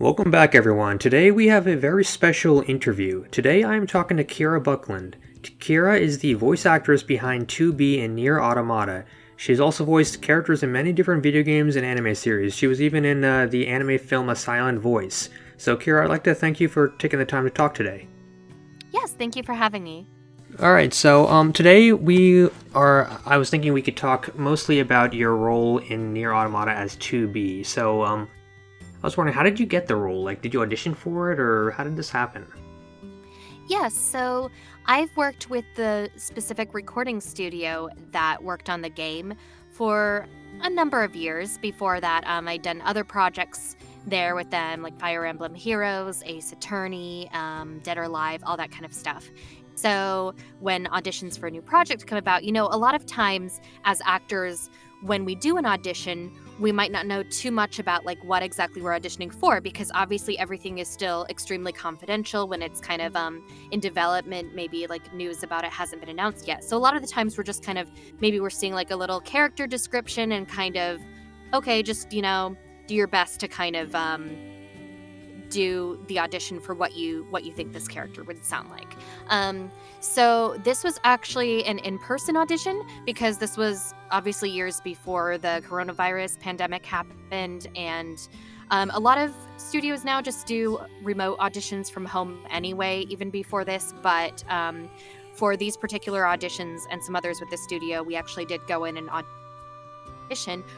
Welcome back, everyone. Today we have a very special interview. Today I am talking to Kira Buckland. Kira is the voice actress behind 2B and Nier Automata. She's also voiced characters in many different video games and anime series. She was even in uh, the anime film A Silent Voice. So, Kira, I'd like to thank you for taking the time to talk today. Yes, thank you for having me. All right, so um, today we are. I was thinking we could talk mostly about your role in Nier Automata as 2B. So, um, I was wondering, how did you get the role? Like, did you audition for it, or how did this happen? Yes, so I've worked with the specific recording studio that worked on the game for a number of years. Before that, um, I'd done other projects there with them, like Fire Emblem Heroes, Ace Attorney, um, Dead or Alive, all that kind of stuff. So when auditions for a new project come about, you know, a lot of times as actors, when we do an audition, we might not know too much about like what exactly we're auditioning for because obviously everything is still extremely confidential when it's kind of um, in development maybe like news about it hasn't been announced yet. So a lot of the times we're just kind of maybe we're seeing like a little character description and kind of okay just you know do your best to kind of um, do the audition for what you what you think this character would sound like. Um, so this was actually an in-person audition because this was obviously years before the coronavirus pandemic happened, and um, a lot of studios now just do remote auditions from home anyway, even before this. But um, for these particular auditions and some others with the studio, we actually did go in and audition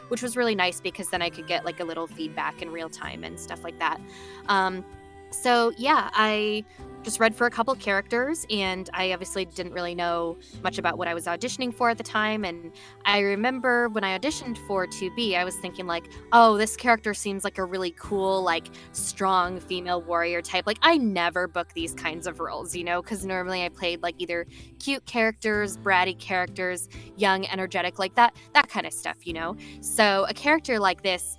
which was really nice because then I could get like a little feedback in real time and stuff like that. Um, so yeah, I just read for a couple characters and I obviously didn't really know much about what I was auditioning for at the time and I remember when I auditioned for 2B I was thinking like oh this character seems like a really cool like strong female warrior type. Like I never book these kinds of roles you know cuz normally I played like either cute characters bratty characters young energetic like that that kind of stuff you know? So a character like this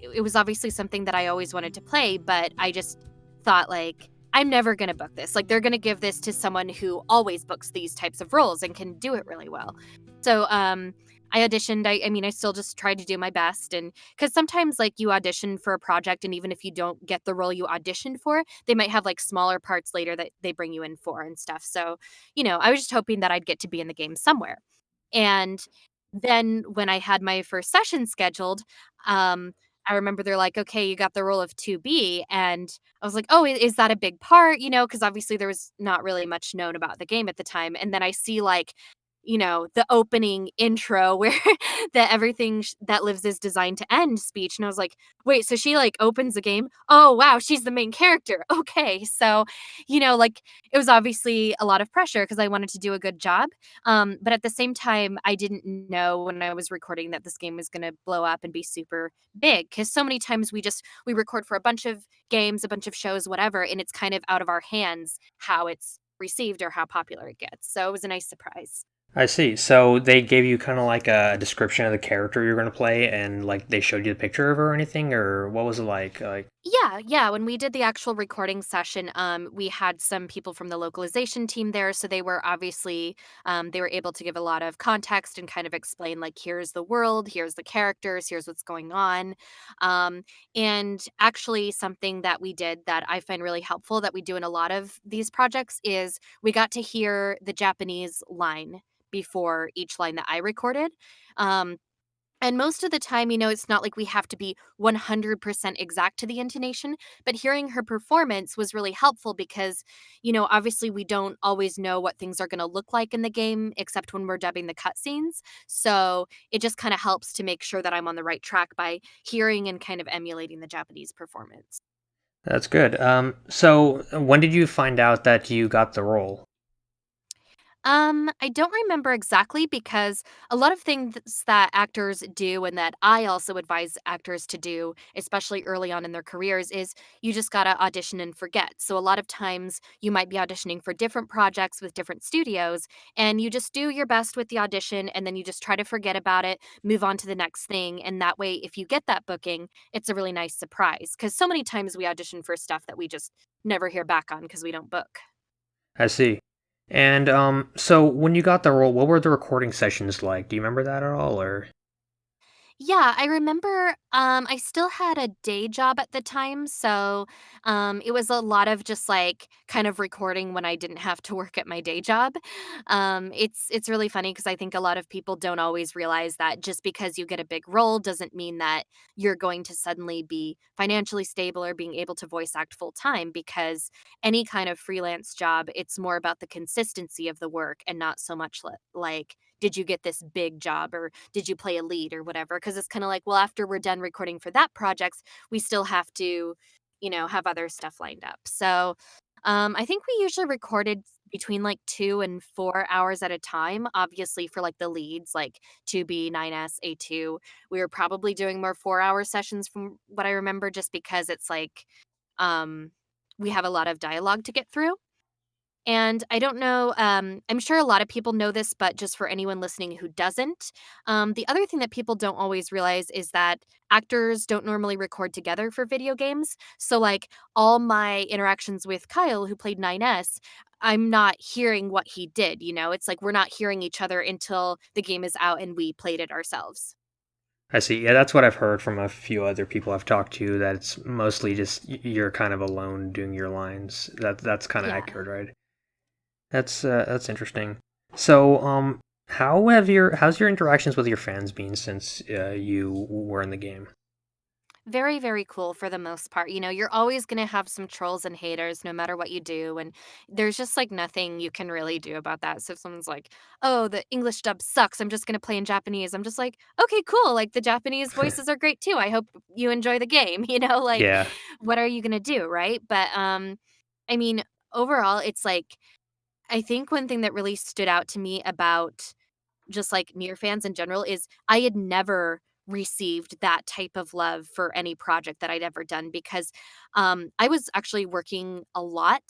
it was obviously something that I always wanted to play but I just thought like I'm never going to book this. Like they're going to give this to someone who always books these types of roles and can do it really well. So um I auditioned. I, I mean, I still just tried to do my best. And because sometimes, like, you audition for a project, and even if you don't get the role you auditioned for, they might have like smaller parts later that they bring you in for and stuff. So, you know, I was just hoping that I'd get to be in the game somewhere. And then when I had my first session scheduled, um, I remember they're like, "Okay, you got the role of 2B," and I was like, "Oh, is that a big part?" You know, because obviously there was not really much known about the game at the time, and then I see, like, you know, the opening intro where the everything sh- that lives is designed to end speech. And I was like, wait, so she like opens the game. Oh, wow, she's the main character. Okay. So, you know, like it was obviously a lot of pressure because I wanted to do a good job. Um, but at the same time, I didn't know when I was recording that this game was going to blow up and be super big because so many times we just we record for a bunch of games, a bunch of shows, whatever, and it's kind of out of our hands how it's received or how popular it gets. So it was a nice surprise. I see. So they gave you kind of like a description of the character you're going to play, and like they showed you the picture of her or anything, or what was it like? Like, Yeah, yeah. When we did the actual recording session, um, we had some people from the localization team there, so they were obviously um, they were able to give a lot of context and kind of explain like here's the world, here's the characters, here's what's going on, um, and actually something that we did that I find really helpful that we do in a lot of these projects is we got to hear the Japanese line before each line that I recorded. Um, and most of the time, you know, it's not like we have to be 100% exact to the intonation, but hearing her performance was really helpful because, you know, obviously we don't always know what things are going to look like in the game except when we're dubbing the cutscenes. So it just kind of helps to make sure that I'm on the right track by hearing and kind of emulating the Japanese performance. that's good. Um, so when did you find out that you got the role? Um, I don't remember exactly because a lot of things that actors do and that I also advise actors to do, especially early on in their careers, is you just gotta audition and forget. So a lot of times you might be auditioning for different projects with different studios, and you just do your best with the audition and then you just try to forget about it, move on to the next thing. And that way, if you get that booking, it's a really nice surprise. Because so many times we audition for stuff that we just never hear back on because we don't book. I see. And um, so when you got the role, what were the recording sessions like? Do you remember that at all, or? Yeah, I remember Um, I still had a day job at the time, so, um, it was a lot of just, like, kind of recording when I didn't have to work at my day job. Um, it's it's really funny 'cause I think a lot of people don't always realize that just because you get a big role doesn't mean that you're going to suddenly be financially stable or being able to voice act full time because any kind of freelance job, it's more about the consistency of the work and not so much li like, did you get this big job or did you play a lead or whatever, 'cause it's kinda like, well, after we're done recording for that projects, we still have to, you know, have other stuff lined up. So, um, I think we usually recorded between, like, 2 and 4 hours at a time, obviously, for, like, the leads, like 2B, 9S, A2. We were probably doing more four-hour sessions from what I remember just because it's like, um, we have a lot of dialogue to get through. And I don't know, um, I'm sure a lot of people know this, but just for anyone listening who doesn't, um, the other thing that people don't always realize is that actors don't normally record together for video games. So, like, all my interactions with Kyle, who played 9S, I'm not hearing what he did, you know? It's like we're not hearing each other until the game is out and we played it ourselves. I see. Yeah, that's what I've heard from a few other people I've talked to, that it's mostly just you're kind of alone doing your lines. That that's kinda Yeah. accurate, right? That's, uh, that's interesting. So, um, how have your how's your interactions with your fans been since, uh, you were in the game? Very, very cool for the most part, you know, you're always gonna have some trolls and haters no matter what you do, and there's just, like, nothing you can really do about that. So if someone's like, "Oh, the English dub sucks, I'm just gonna play in Japanese." I'm just like, "Okay, cool, like, the Japanese voices are great too, I hope you enjoy the game." You know, like, Yeah. what are you gonna do, right? But, um, I mean, overall, it's like I think one thing that really stood out to me about just, like, NieR fans in general is I had never received that type of love for any project that I'd ever done because, um, I was actually working a lot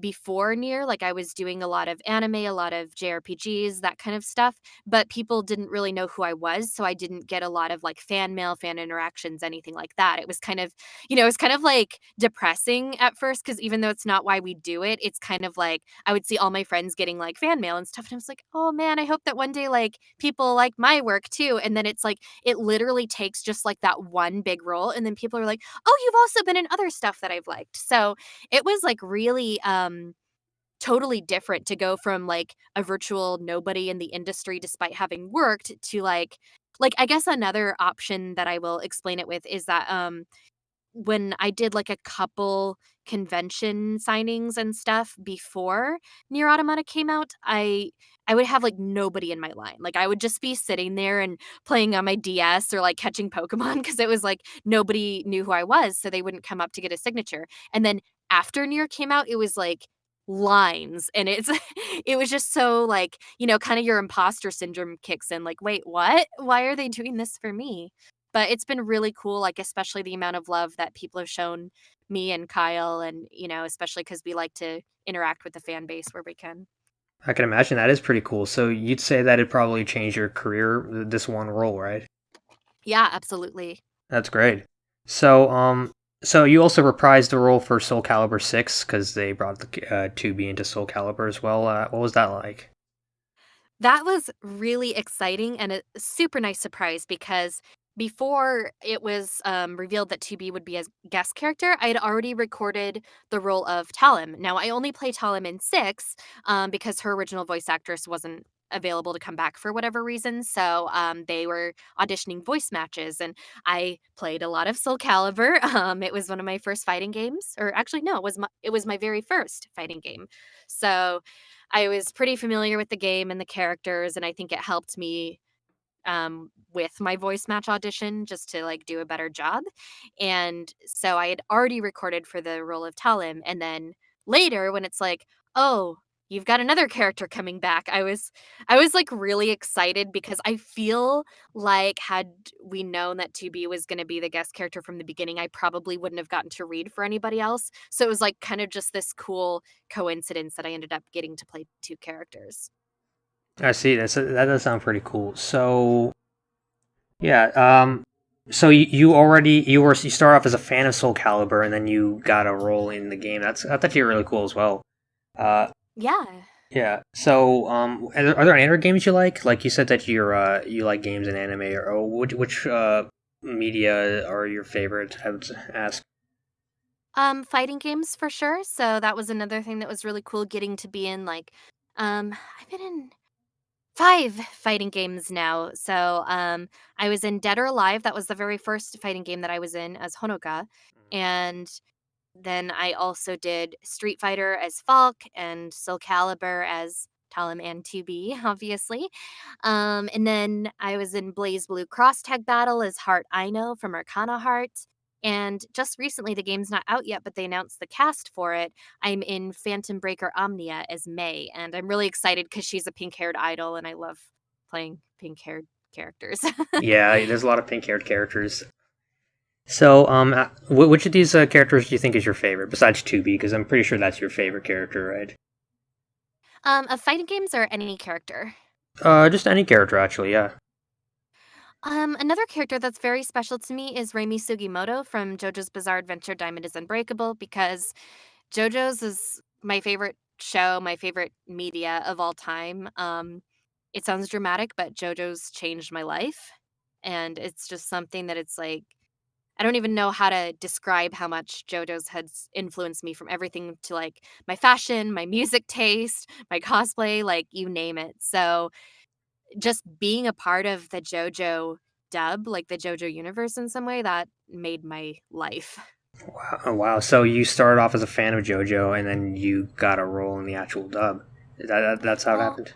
before Nier like, I was doing a lot of anime, a lot of JRPGs, that kind of stuff, but people didn't really know who I was, so I didn't get a lot of, like, fan mail, fan interactions, anything like that. It was kind of you know, it was kind of, like, depressing at first because even though it's not why we do it, it's kind of like I would see all my friends getting, like, fan mail and stuff, and I was like, "Oh, man, I hope that one day, like, people like my work too." And then it's like, it literally takes just, like, that one big role, and then people are like, "Oh, you've also been in other stuff that I've liked." So, it was, like, really, um, totally different to go from, like, a virtual nobody in the industry despite having worked to, like like, I guess another option that I will explain it with is that, um, when I did, like, a couple convention signings and stuff before Nier Automata came out, I I would have, like, nobody in my line. Like, I would just be sitting there and playing on my DS or, like, catching pokemon because it was like nobody knew who I was, so they wouldn't come up to get a signature. And then after Nier came out, it was, like, lines, and it's it was just so, like, you know, kinda your imposter syndrome kicks in, like, "Wait, what? Why are they doing this for me?" But it's been really cool, like, especially the amount of love that people have shown me and Kyle and, you know, especially cuz we like to interact with the fan base where we can. I can imagine that is pretty cool. So you'd say that it probably changed your career, this one role, right? Yeah, absolutely. That's great. So, um, so you also reprised the role for Soul Calibur Six because they brought the k uh, 2B into Soul Calibur as well, uh, what was that like? That was really exciting and a super nice surprise because before it was, um, revealed that 2B would be a guest character, I had already recorded the role of Talim. Now, I only play Talim in 6, um, because her original voice actress wasn't available to come back for whatever reason, so, um, they were auditioning voice matches, and I played a lot of Soul Calibur, um, it was one of my first fighting games, or actually, no, it was my it was my very first fighting game. So, I was pretty familiar with the game and the characters, and I think it helped me, um, with my voice match audition just to, like, do a better job, and so I had already recorded for the role of Talim, and then later when it's like, "Oh, you've got another character coming back," I was I was, like, really excited because I feel like had we known that 2B was gonna be the guest character from the beginning, I probably wouldn't have gotten to read for anybody else, so it was, like, kind of just this cool coincidence that I ended up getting to play 2 characters. I see, that's that does sound pretty cool. So yeah, um, so y you already you were you start off as a fan of Soul Calibur, and then you got a role in the game, that's that's actually really cool as well. Uh Yeah. yeah, so, um, are there are there any other games you like? Like, you said that you're, uh, you like games and anime, or which which, uh media are your favorite? I would ask. Um, fighting games for sure. So that was another thing that was really cool getting to be in like um I've been in 5 fighting games now. So, um I was in Dead or Alive. That was the very first fighting game that I was in as Honoka. And then I also did Street Fighter as Falk and Soul Calibur as Talim and 2B, obviously. Um, and then I was in BlazBlue Cross Tag Battle as Heart Aino from Arcana Heart. And just recently, the game's not out yet, but they announced the cast for it. I'm in Phantom Breaker Omnia as May, and I'm really excited because she's a pink haired idol, and I love playing pink haired characters. yeah, there's a lot of pink haired characters. So, um, uh, which of these uh, characters do you think is your favorite besides 2B? Because I'm pretty sure that's your favorite character, right? Um, of fighting games or any character? Uh, just any character, actually. Yeah. Um, another character that's very special to me is Reimi Sugimoto from JoJo's Bizarre Adventure Diamond is Unbreakable because JoJo's is my favorite show, my favorite media of all time. Um, it sounds dramatic, but JoJo's changed my life. And it's just something that it's like, I don't even know how to describe how much JoJo's has influenced me from everything to like my fashion, my music taste, my cosplay, like you name it. So just being a part of the JoJo dub, like the JoJo universe in some way, that made my life. Wow, wow. So you started off as a fan of JoJo and then you got a role in the actual dub. That, that, that's how well, it happened?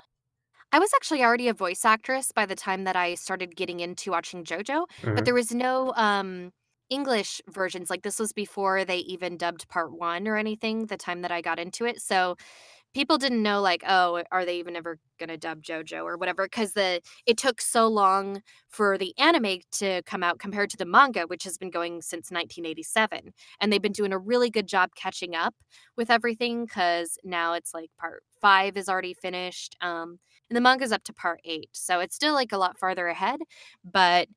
I was actually already a voice actress by the time that I started getting into watching JoJo, mm-hmm. but there was no um, English versions. Like this was before they even dubbed part one or anything, the time that I got into it. So people didn't know like oh are they even ever to dub jojo or whatever because the it took so long for the anime to come out compared to the manga which has been going since 1987 and they've been doing a really good job catching up with everything because now it's like part five is already finished um and the manga's up to part eight so it's still like a lot farther ahead but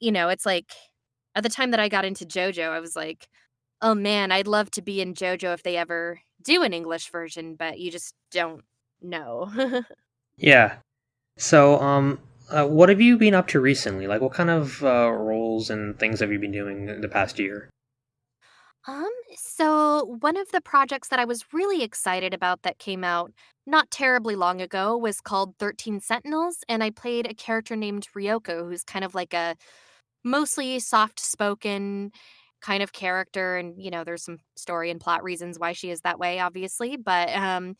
you know it's like at the time that i got into jojo i was like oh man i'd love to be in jojo if they ever do an English version, but you just don't know. yeah. So, um, uh, what have you been up to recently? Like, what kind of uh, roles and things have you been doing in the past year? Um, so one of the projects that I was really excited about that came out not terribly long ago was called 13 Sentinels, and I played a character named Ryoko, who's kind of like a mostly soft spoken kind of character and you know there's some story and plot reasons why she is that way obviously but um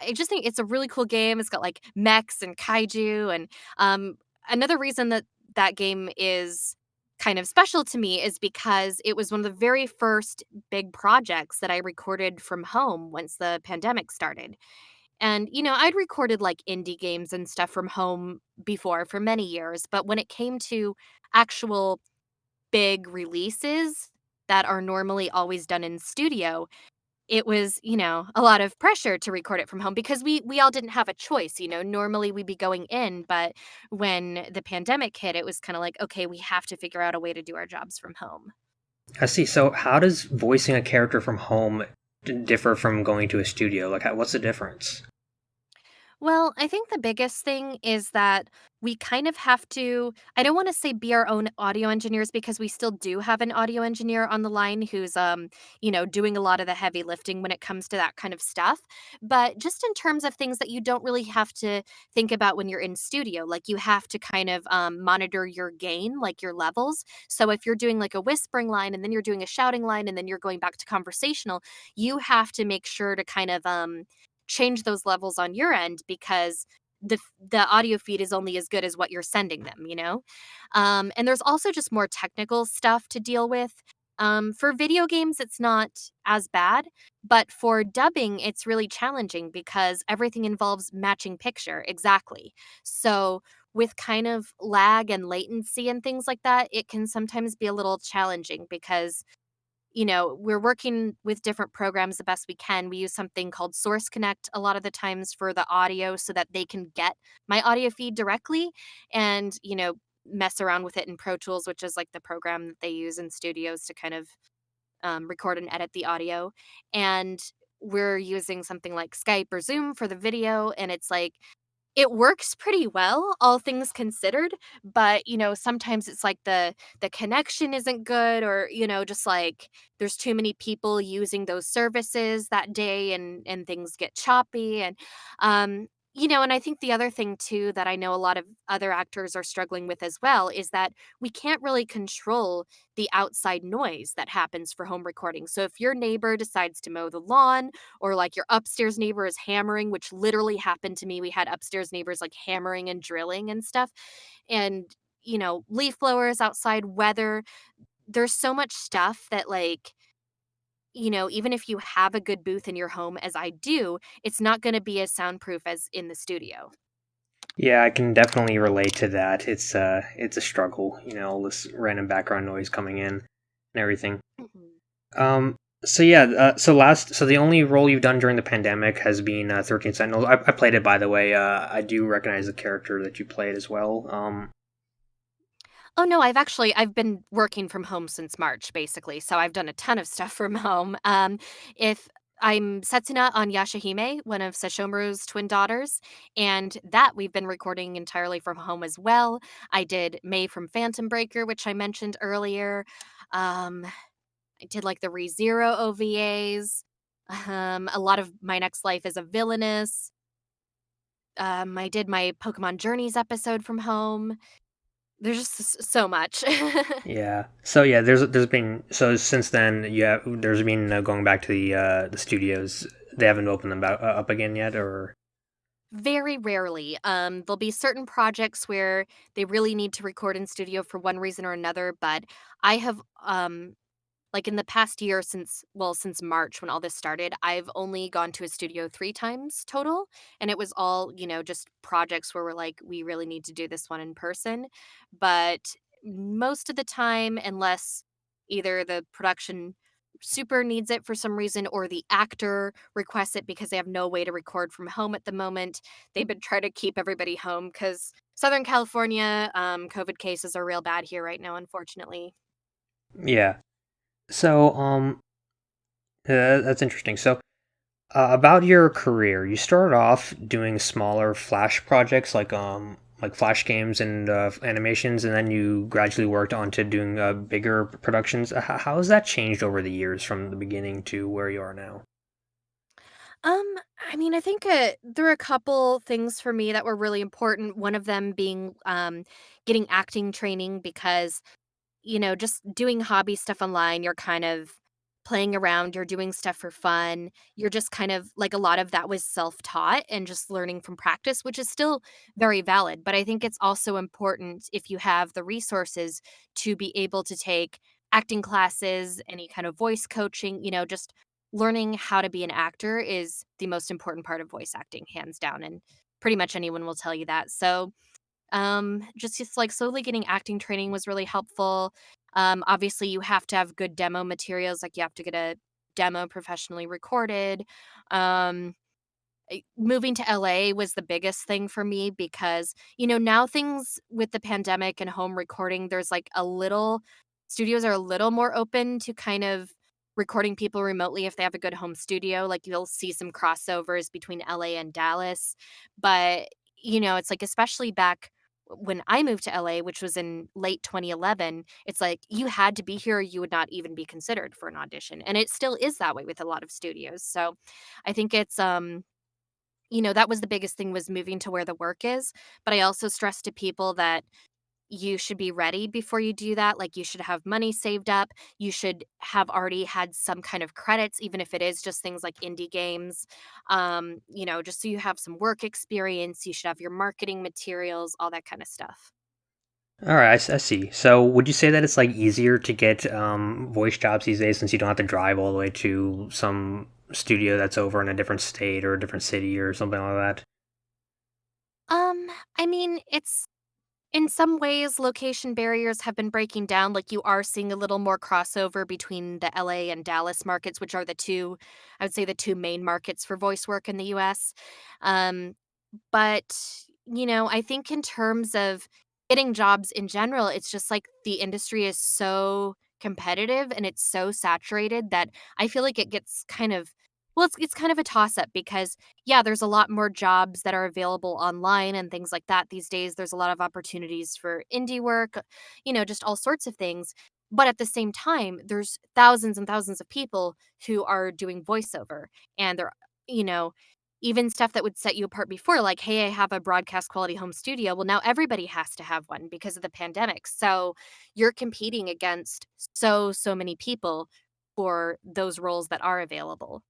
i just think it's a really cool game it's got like mechs and kaiju and um another reason that that game is kind of special to me is because it was one of the very first big projects that I recorded from home once the pandemic started. And, you know, I'd recorded like indie games and stuff from home before for many years, but when it came to actual big releases, that are normally always done in studio, it was, you know, a lot of pressure to record it from home because we we all didn't have a choice, you know. Normally we'd be going in, but when the pandemic hit, it was kind of like, okay, we have to figure out a way to do our jobs from home. I see. So how does voicing a character from home differ from going to a studio? Like what's the difference? Well, I think the biggest thing is that we kind of have to I don't wanna say be our own audio engineers because we still do have an audio engineer on the line who's, um, you know, doing a lot of the heavy lifting when it comes to that kind of stuff. But just in terms of things that you don't really have to think about when you're in studio, like you have to kind of, um, monitor your gain, like your levels. So if you're doing like a whispering line and then you're doing a shouting line and then you're going back to conversational, you have to make sure to kind of, um, change those levels on your end because the the audio feed is only as good as what you're sending them you know? Um, and there's also just more technical stuff to deal with. Um, for video games it's not as bad but for dubbing it's really challenging because everything involves matching picture exactly. So with kind of lag and latency and things like that it can sometimes be a little challenging because you know, we're working with different programs the best we can. We use something called Source Connect a lot of the times for the audio so that they can get my audio feed directly and, you know, mess around with it in Pro Tools, which is like the program that they use in studios to kind of um, record and edit the audio. And we're using something like Skype or Zoom for the video. And it's like, It works pretty well, all things considered, but, you know, sometimes it's like the the connection isn't good or, you know, just like there's too many people using those services that day and and things get choppy and, um, you know, and I think the other thing too that I know a lot of other actors are struggling with as well is that we can't really control the outside noise that happens for home recording. So if your neighbor decides to mow the lawn or like your upstairs neighbor is hammering, which literally happened to me. We had upstairs neighbors like hammering and drilling and stuff. And, you know, leaf blowers outside, weather. There's so much stuff that, like, you know, even if you have a good booth in your home, as I do, it's not going to be as soundproof as in the studio. Yeah, I can definitely relate to that. It's uh it's a struggle, you know, all this random background noise coming in and everything. Mhm. Um so yeah, uh, so last so the only role you've done during the pandemic has been uh, 13 Sentinels. I, I played it by the way. Uh I do recognize the character that you played as well. Um Oh, no, I've actually I've been working from home since March, basically, so I've done a ton of stuff from home. Um, if I'm Setsuna on Yashahime, one of Sesshomaru's twin daughters, and that we've been recording entirely from home as well. I did May from Phantom Breaker, which I mentioned earlier. Um, I did, like, the ReZero OVAs. Um, a lot of My Next Life as a Villainess. Um, I did my Pokemon Journeys episode from home. There's just so much. yeah. So yeah, there's there's been so since then yeah, there's been uh, going back to the uh the studios. They haven't opened them back, uh, up again yet or Very rarely. Um, there'll be certain projects where they really need to record in studio for one reason or another, but I have, um like, in the past year since well, since March when all this started, I've only gone to a studio 3 times total, and it was all, you know, just projects where we're like, "We really need to do this one in person." But most of the time, unless either the production super needs it for some reason or the actor requests it because they have no way to record from home at the moment, they've been trying to keep everybody home because Southern California, um, COVID cases are real bad here right now, unfortunately. yeah. So um that's interesting. So Uh, about your career, you started off doing smaller Flash projects like um like Flash games and uh, animations, and then you gradually worked on to doing uh, bigger productions. How, how has that changed over the years from the beginning to where you are now? Um, I mean, I think, uh, there are a couple things for me that were really important, one of them being, um, getting acting training because you know, just doing hobby stuff online, you're kind of playing around, you're doing stuff for fun. You're just kind of like a lot of that was self-taught and just learning from practice, which is still very valid. But I think it's also important if you have the resources to be able to take acting classes, any kind of voice coaching, you know, just learning how to be an actor is the most important part of voice acting, hands down. And pretty much anyone will tell you that. So, um, just just, like, slowly getting acting training was really helpful. Um, obviously, you have to have good demo materials, like, you have to get a demo professionally recorded. Um, eh, moving to LA was the biggest thing for me because, you know, now things with the pandemic and home recording, there's, like, a little studios are a little more open to kind of recording people remotely if they have a good home studio, like, you'll see some crossovers between LA and Dallas, but, you know, it's like, especially back when I moved to LA, which was in late 2011, it's like you had to be here you would not even be considered for an audition, and it still is that way with a lot of studios, so I think it's, um you know, that was the biggest thing was moving to where the work is, but I also stress to people that you should be ready before you do that, like, you should have money saved up, you should have already had some kind of credits, even if it is just things like indie games, um, you know, just so you have some work experience, you should have your marketing materials, all that kinda stuff. All right, I see. So, would you say that it's like easier to get um, voice jobs these days since you don't have to drive all the way to some studio that's over in a different state or a different city or something like that? Um, I mean, it's in some ways, location barriers have been breaking down, like, you are seeing a little more crossover between the LA and Dallas markets, which are the 2 I would say the 2 main markets for voice work in the US. Um, but, you know, I think in terms of getting jobs in general, it's just like the industry is so competitive and it's so saturated that I feel like it gets kind of Well, it's it's kind of a toss-up because, yeah, there's a lot more jobs that are available online and things like that these days. There's a lot of opportunities for indie work, you know, just all sorts of things. But at the same time, there's thousands and thousands of people who are doing voiceover, and they're you know, even stuff that would set you apart before, like, "Hey, I have a broadcast quality home studio." Well, now everybody has to have one because of the pandemic. So you're competing against so, so many people for those roles that are available.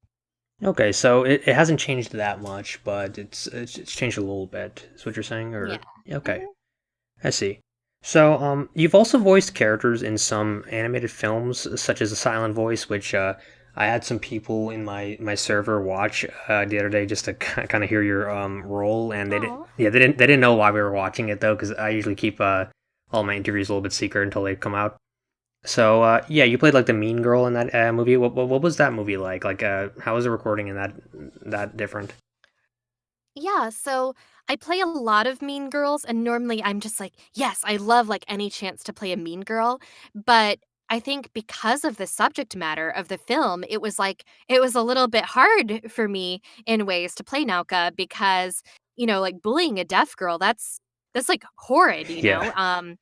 Okay, so it, it hasn't changed that much, but it's, it's it's changed a little bit. Is what you're saying, Yeah. or okay, Mhm. I see. So, um, you've also voiced characters in some animated films, such as A Silent Voice, which uh, I had some people in my my server watch uh, the other day just to kind of hear your um role, and they didn't, yeah, they didn't they didn't know why we were watching it though, because I usually keep uh all my interviews a little bit secret until they come out. So, uh, yeah, you played like the mean girl in that uh, movie. What, what what was that movie like? Like, uh, how was the recording in that that different? Yeah, so I play a lot of mean girls, and normally I'm just like, yes, I love like any chance to play a mean girl. But I think because of the subject matter of the film, it was like it was a little bit hard for me in ways to play Naoka because, you know, like bullying a deaf girl, that's that's like horrid, you Yeah. know. Um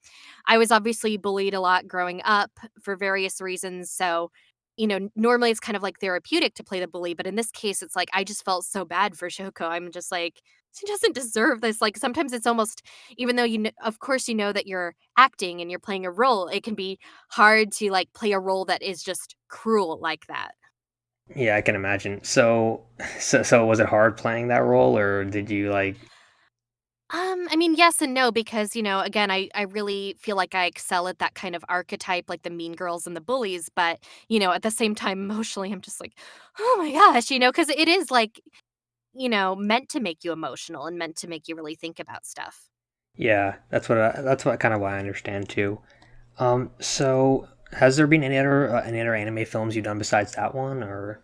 I was obviously bullied a lot growing up for various reasons, so you know, normally it's kind of like therapeutic to play the bully, but in this case, it's like I just felt so bad for Shoko. I'm just like, she doesn't deserve this. Like sometimes it's almost, even though you, kn- of course, you know that you're acting and you're playing a role, it can be hard to like play a role that is just cruel like that. Yeah, I can imagine. So, so, so was it hard playing that role, or did you like? Um, I mean, yes and no, because you know, again, I I really feel like I excel at that kind of archetype, like the mean girls and the bullies. But you know, at the same time, emotionally, I'm just like, oh my gosh, you know, because it is like you know, meant to make you emotional and meant to make you really think about stuff. Yeah, that's what I, that's what kind of what I understand too. Um, so has there been any other uh, any other anime films you've done besides that one, or?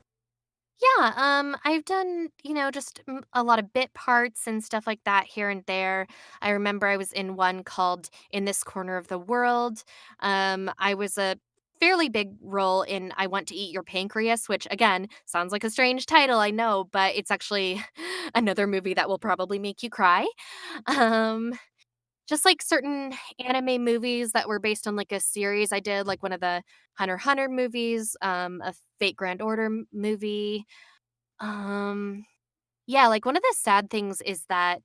Yeah, um, I've done, you know, just a lot of bit parts and stuff like that here and there. I remember I was in one called In This Corner of the World. Um, I was a fairly big role in I Want to Eat Your Pancreas, which again sounds like a strange title, I know, but it's actually another movie that will probably make you cry. Um, Just like certain anime movies that were based on, like, a series I did, like one of the Hunter Hunter movies, um, a Fate Grand Order movie. Um, yeah, like, one of the sad things is that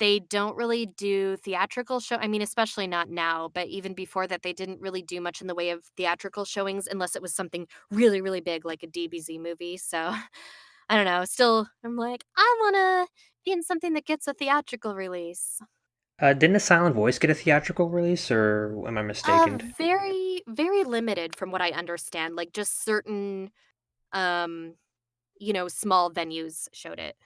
they don't really do theatrical show I mean, especially not now, but even before that, they didn't really do much in the way of theatrical showings unless it was something really, really big like a DBZ movie, so, I don't know, still, I'm like, "I wanna be in something that gets a theatrical release." Uh, didn't A Silent Voice get a theatrical release, or am I Uh, mistaken? very, very limited from what I understand, like, just certain, um, you know, small venues showed it.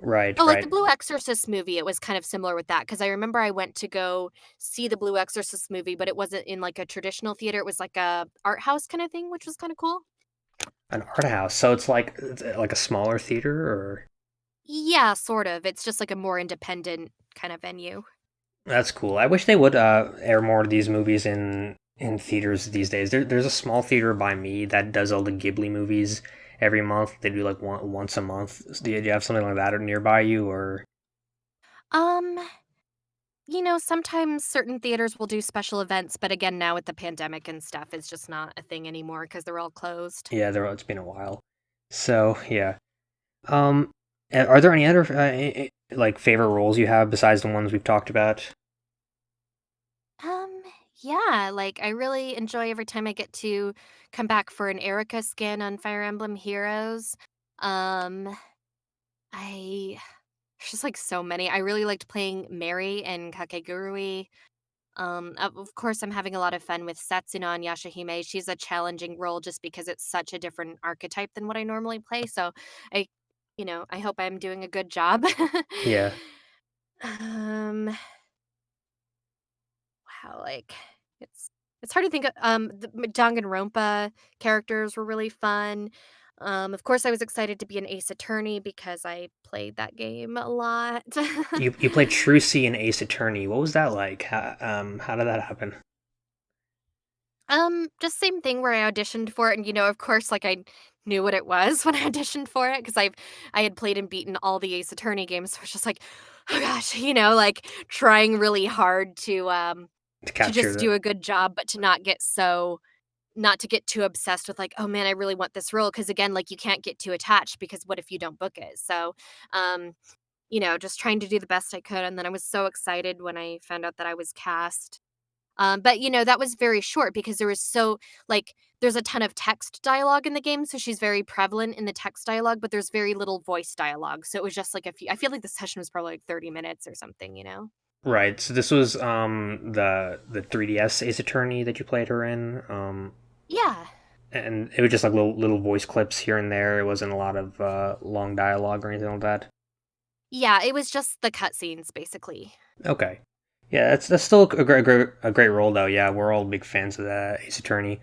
Right, Oh, like the right. Blue Exorcist movie, it was kind of similar with that because I remember I went to go see the Blue Exorcist movie, but it wasn't in, like, a traditional theater, it was like a art house kinda thing, which was kinda cool. An art house. So it's like it's like a smaller theater, or Yeah, sort of, it's just like a more independent kinda venue. That's cool. I wish they would uh, air more of these movies in in theaters these days. There, there's a small theater by me that does all the Ghibli movies every month. They do like one once a month. Do you, do you have something like that nearby you, or? Um, you know, sometimes certain theaters will do special events, but again, now with the pandemic and stuff, it's just not a thing anymore because they're all closed. Yeah, there. It's been a while. So yeah. Um, are there any other uh, like favorite roles you have besides the ones we've talked about? Yeah, like I really enjoy every time I get to come back for an Eirika skin on Fire Emblem Heroes. Um, I there's just like so many. I really liked playing Mary and Kakegurui. Um, of of course, I'm having a lot of fun with Setsuna and Yashahime. She's a challenging role just because it's such a different archetype than what I normally play. So I, you know, I hope I'm doing a good job. Yeah. um, like, it's it's hard to think of um, the Danganronpa characters were really fun. Um, of course, I was excited to be an Ace Attorney because I played that game a lot. You you played Trucy in Ace Attorney. What was that like? How, um, how did that happen? Um, just same thing where I auditioned for it, and, you know, of course, like, I knew what it was when I auditioned for it because I've I had played and beaten all the Ace Attorney games, so it's just like, "Oh gosh," you know, like, trying really hard to, um To to just do a good job, but to not get so not to get too obsessed with, like, "Oh, man, I really want this role because again, like, you can't get too attached because what if you don't book it? So, um, you know, just trying to do the best I could, and then I was so excited when I found out that I was cast. Um, but, you know, that was very short because there was so like, there's a ton of text dialogue in the game, so she's very prevalent in the text dialogue, but there's very little voice dialogue, so it was just like a few I feel like the session was probably, like, 30 minutes or something, you know? Right, so this was, um, the the 3DS Ace Attorney that you played her in, um Yeah. and it was just, like, little little voice clips here and there, it wasn't a lot of, uh, long dialogue or anything like that? Yeah, it was just the cutscenes, basically. Okay. Yeah, that's that's still a great great a great role, though, yeah, we're all big fans of the Ace Attorney.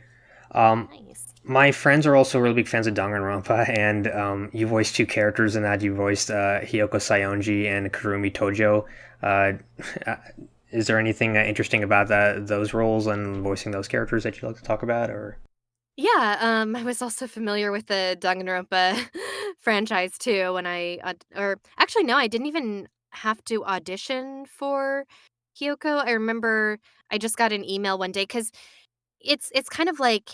Um, Nice. My friends are also really big fans of Danganronpa, and, um, you voiced 2 characters in that, you voiced, uh, Hiyoko Saionji and Kurumi Tojo. Uh, is there anything, uh, interesting about that those roles and voicing those characters that you'd like to talk about, or? Yeah, um, I was also familiar with the Danganronpa franchise too when I or actually, no, I didn't even have to audition for Hiyoko, I remember I just got an email one day because it's it's kind of like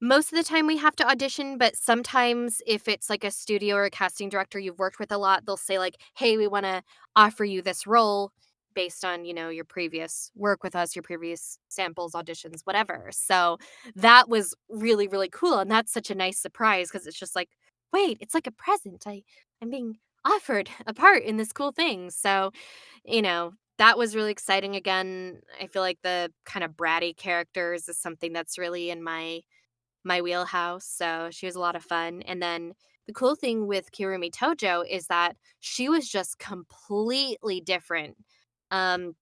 most of the time we have to audition, but sometimes if it's, like, a studio or a casting director you've worked with a lot, they'll say, like, "Hey, we wanna offer you this role based on, you know, your previous work with us, your previous samples, auditions, whatever." So, that was really, really cool, and that's such a nice surprise because it's just like, "Wait, it's like a present, I I'm being offered a part in this cool thing." So, you know, that was really exciting, again, I feel like the kinda bratty characters is something that's really in my my wheelhouse, so she was a lot of fun, and then the cool thing with Kirumi Tojo is that she was just completely different, Um,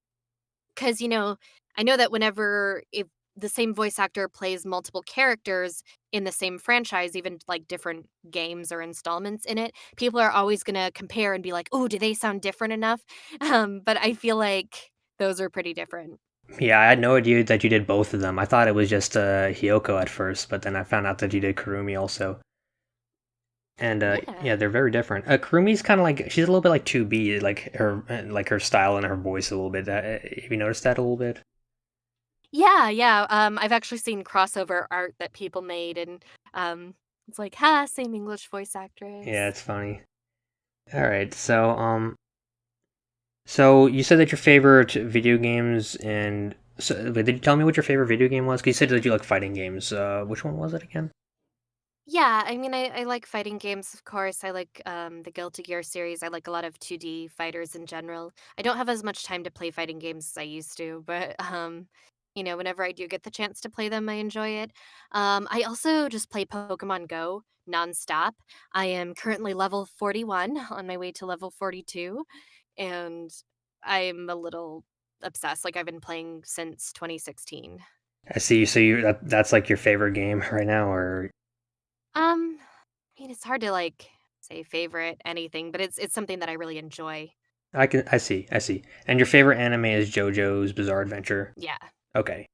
because you know, I know that whenever if the same voice actor plays multiple characters in the same franchise, even, like, different games or installments in it, people are always gonna compare and be like, oh, do they sound different enough?" Um, but I feel like those are pretty different. Yeah, I had no idea that you did both of them, I thought it was just, uh, Hiyoko at first, but then I found out that you did Kurumi also. And, uh, Yeah. yeah, they're very different. Uh, Kurumi's kinda like she's a little bit like 2B, like, her like, her style and her voice a little bit, uh, have you noticed that a little bit? Yeah, yeah, um, I've actually seen crossover art that people made, and, um, it's like, "Ha, same English voice actress. Yeah, it's funny. Alright, so, um so, you said that your favorite video games and so did you tell me what your favorite video game was? 'Cause you said that you like fighting games, uh, which one was it again? Yeah, I mean, I I like fighting games, of course, I like, um, the Guilty Gear series, I like a lot of 2D fighters in general. I don't have as much time to play fighting games as I used to, but, um, you know, whenever I do get the chance to play them, I enjoy it. Um, I also just play Pokémon Go nonstop. I am currently level 41, on my way to level 42, and I'm a little obsessed, like, I've been playing since 2016. I see, so you that that's, like, your favorite game right now, or Um, I mean, it's hard to, like, say favorite anything, but it's it's something that I really enjoy. I can I see, I see. And your favorite anime is JoJo's Bizarre Adventure? Yeah. Okay.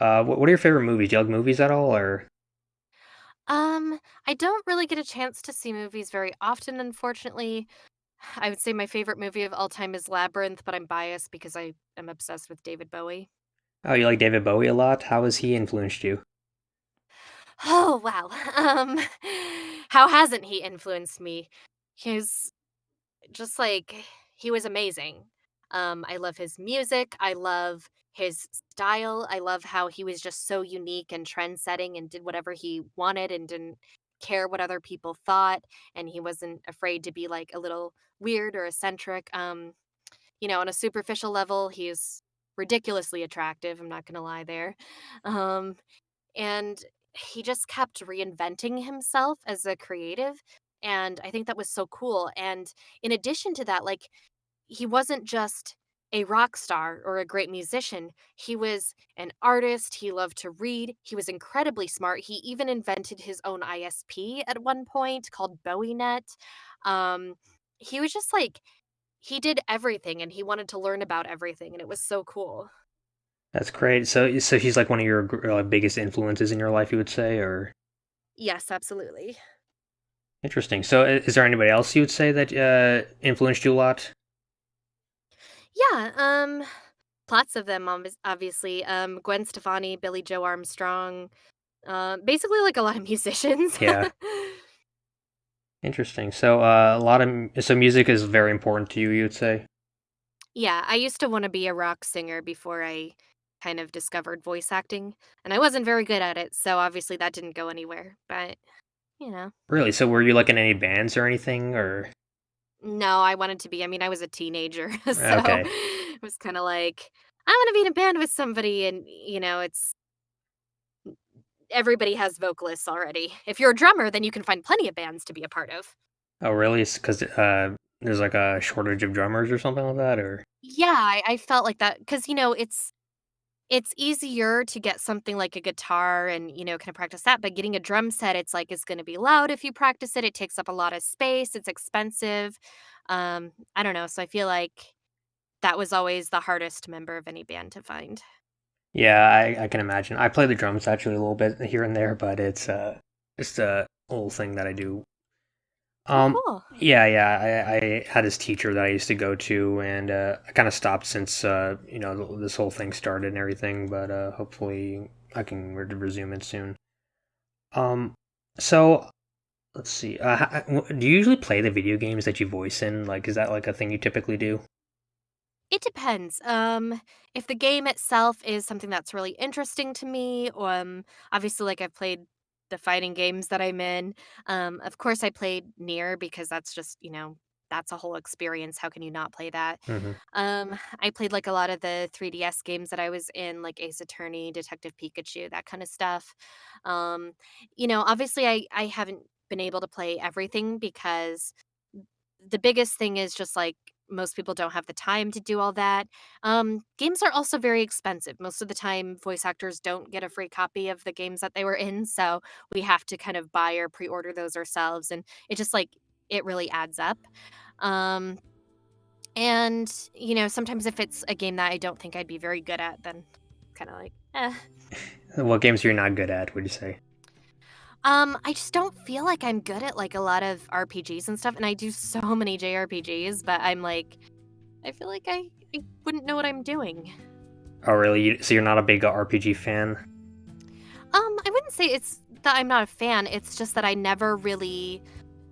Uh, what what are your favorite movies? Do you like movies at all, or Um, I don't really get a chance to see movies very often, unfortunately. I would say my favorite movie of all time is Labyrinth, but I'm biased because I am obsessed with David Bowie. Oh, you like David Bowie a lot? How has he influenced you? Oh, wow. Um, how hasn't he influenced me? He's just like he was amazing. Um, I love his music, I love his style, I love how he was just so unique and trend setting and did whatever he wanted and didn't care what other people thought, and he wasn't afraid to be, like, a little weird or eccentric. Um, you know, on a superficial level, he's ridiculously attractive, I'm not gonna lie there. Um, and he just kept reinventing himself as a creative, and I think that was so cool, and in addition to that, like, he wasn't just a rock star or a great musician, he was an artist, he loved to read, he was incredibly smart, he even invented his own ISP at one point called BowieNet. Um, he was just like he did everything, and he wanted to learn about everything, and it was so cool. That's great. So so he's, like, one of your uh, biggest influences in your life, you would say, or Yes, absolutely. Interesting. So, is there anybody else you would say that uh, influenced you a lot? Yeah, um, lots of them, obvi- obviously. Um, Gwen Stefani, Billie Joe Armstrong, uh, basically like a lot of musicians. Yeah. Interesting. So, uh, a lot of m- so music is very important to you. You would say. yeah, I used to want to be a rock singer before I kind of discovered voice acting, and I wasn't very good at it, so obviously that didn't go anywhere. But you know, Really? So, were you like in any bands or anything, or no, I wanted to be. I mean, I was a teenager, so okay? it was kind of like I want to be in a band with somebody, and you know, it's everybody has vocalists already. If you're a drummer, then you can find plenty of bands to be a part of. Oh, really? Because uh, there's like a shortage of drummers or something like that, or Yeah, I, I felt like that because you know it's it's easier to get something like a guitar and you know kind of practice that, but getting a drum set, it's like it's going to be loud if you practice it. It takes up a lot of space. It's expensive. Um, I don't know. So I feel like that was always the hardest member of any band to find. yeah, I, I can imagine. I play the drums actually a little bit here and there, but it's uh just a little thing that I do. Oh, Um, cool. yeah, yeah. I, I had this teacher that I used to go to, and uh, I kind of stopped since uh, you know this whole thing started and everything. But uh, hopefully, I can re- resume it soon. Um, so let's see. Uh, do you usually play the video games that you voice in? Like, is that like a thing you typically do? It depends. Um, if the game itself is something that's really interesting to me, um, obviously, like I've played the fighting games that I'm in. Um, of course, I played Nier because that's just you know that's a whole experience. How can you not play that? hmm Um, I played like a lot of the 3DS games that I was in, like Ace Attorney, Detective Pikachu, that kind of stuff. Um, you know, obviously, I I haven't been able to play everything because the biggest thing is just like most people don't have the time to do all that. Um, games are also very expensive. Most of the time, voice actors don't get a free copy of the games that they were in, so we have to kind of buy or pre-order those ourselves, and it just like it really adds up. Um, and you know, sometimes if it's a game that I don't think I'd be very good at, then kind of like, eh. What games are you not good at? Would you say? Um, I just don't feel like I'm good at like a lot of RPGs and stuff, and I do so many JRPGs, but I'm like, I feel like I, I wouldn't know what I'm doing. Oh, really? So you're not a big RPG fan? Um, I wouldn't say it's that I'm not a fan. It's just that I never really,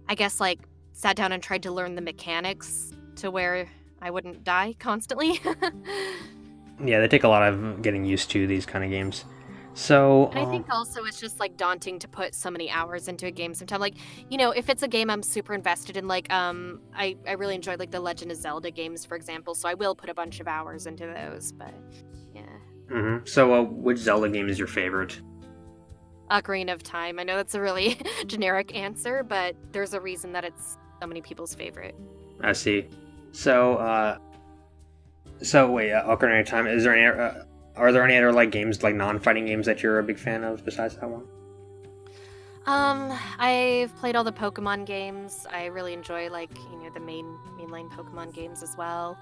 I guess, like sat down and tried to learn the mechanics to where I wouldn't die constantly. Yeah, they take a lot of getting used to these kind of games. So, And I um, think also it's just like daunting to put so many hours into a game sometimes. Like, you know, if it's a game I'm super invested in, like, um, I, I really enjoyed like the Legend of Zelda games, for example, so I will put a bunch of hours into those, but yeah. mhm. so uh, which Zelda game is your favorite? Ocarina of Time. I know that's a really generic answer, but there's a reason that it's so many people's favorite. I see. So, uh, so wait, uh, Ocarina of Time. Is there any? Uh, are there any other like games, like non-fighting games, that you're a big fan of besides that one? Um, I've played all the Pokemon games. I really enjoy like, you know, the main mainline Pokemon games as well.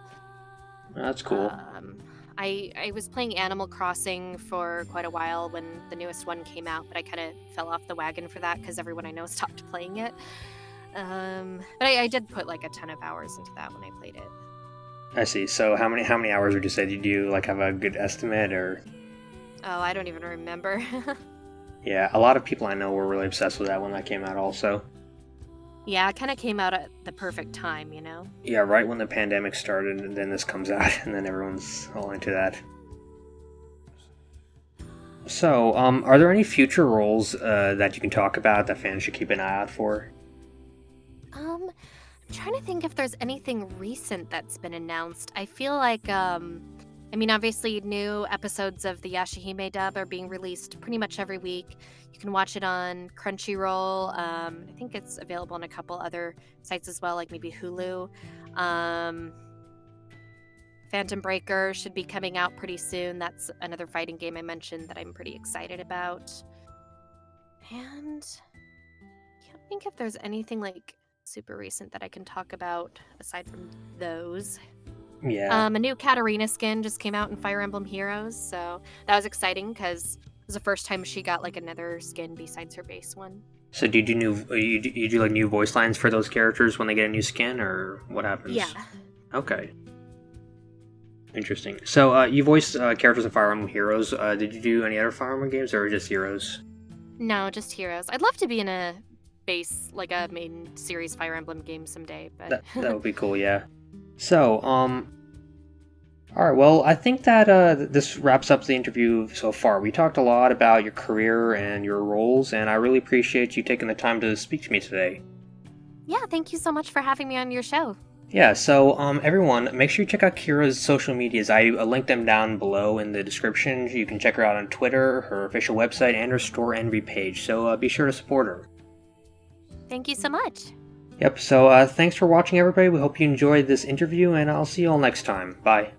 That's cool. Um, I I was playing Animal Crossing for quite a while when the newest one came out, but I kind of fell off the wagon for that because everyone I know stopped playing it. Um, but I, I did put like a ton of hours into that when I played it. I see. So, how many how many hours would you say? Did you like have a good estimate, or? Oh, I don't even remember. Yeah, a lot of people I know were really obsessed with that when that came out. Also, yeah, it kind of came out at the perfect time, you know. yeah, right when the pandemic started, and then this comes out, and then everyone's all into that. So, um, are there any future roles uh, that you can talk about that fans should keep an eye out for? Um, trying to think if there's anything recent that's been announced. I feel like, um, I mean, obviously, new episodes of the Yashahime dub are being released pretty much every week. You can watch it on Crunchyroll. Um, I think it's available on a couple other sites as well, like maybe Hulu. Um, Phantom Breaker should be coming out pretty soon. That's another fighting game I mentioned that I'm pretty excited about. And can't think if there's anything like super recent that I can talk about aside from those. Yeah, Um, a new Katarina skin just came out in Fire Emblem Heroes, so that was exciting because it was the first time she got like another skin besides her base one. So do you do new you do, you do like new voice lines for those characters when they get a new skin, or what happens? Yeah. Okay. Interesting. So uh, you voiced uh, characters in Fire Emblem Heroes. Uh, did you do any other Fire Emblem games, or just Heroes? No, just Heroes. I'd love to be in a base like a main series Fire Emblem game someday, but That that would be cool. Yeah. So um. All right. Well, I think that uh, this wraps up the interview so far. We talked a lot about your career and your roles, and I really appreciate you taking the time to speak to me today. yeah, thank you so much for having me on your show. Yeah, so um, everyone, make sure you check out Kira's social medias. I uh, linked them down below in the description. You can check her out on Twitter, her official website, and her Storenvy page. So uh, be sure to support her. Thank you so much. Yep. So uh, thanks for watching, everybody. We hope you enjoyed this interview, and I'll see you all next time. Bye.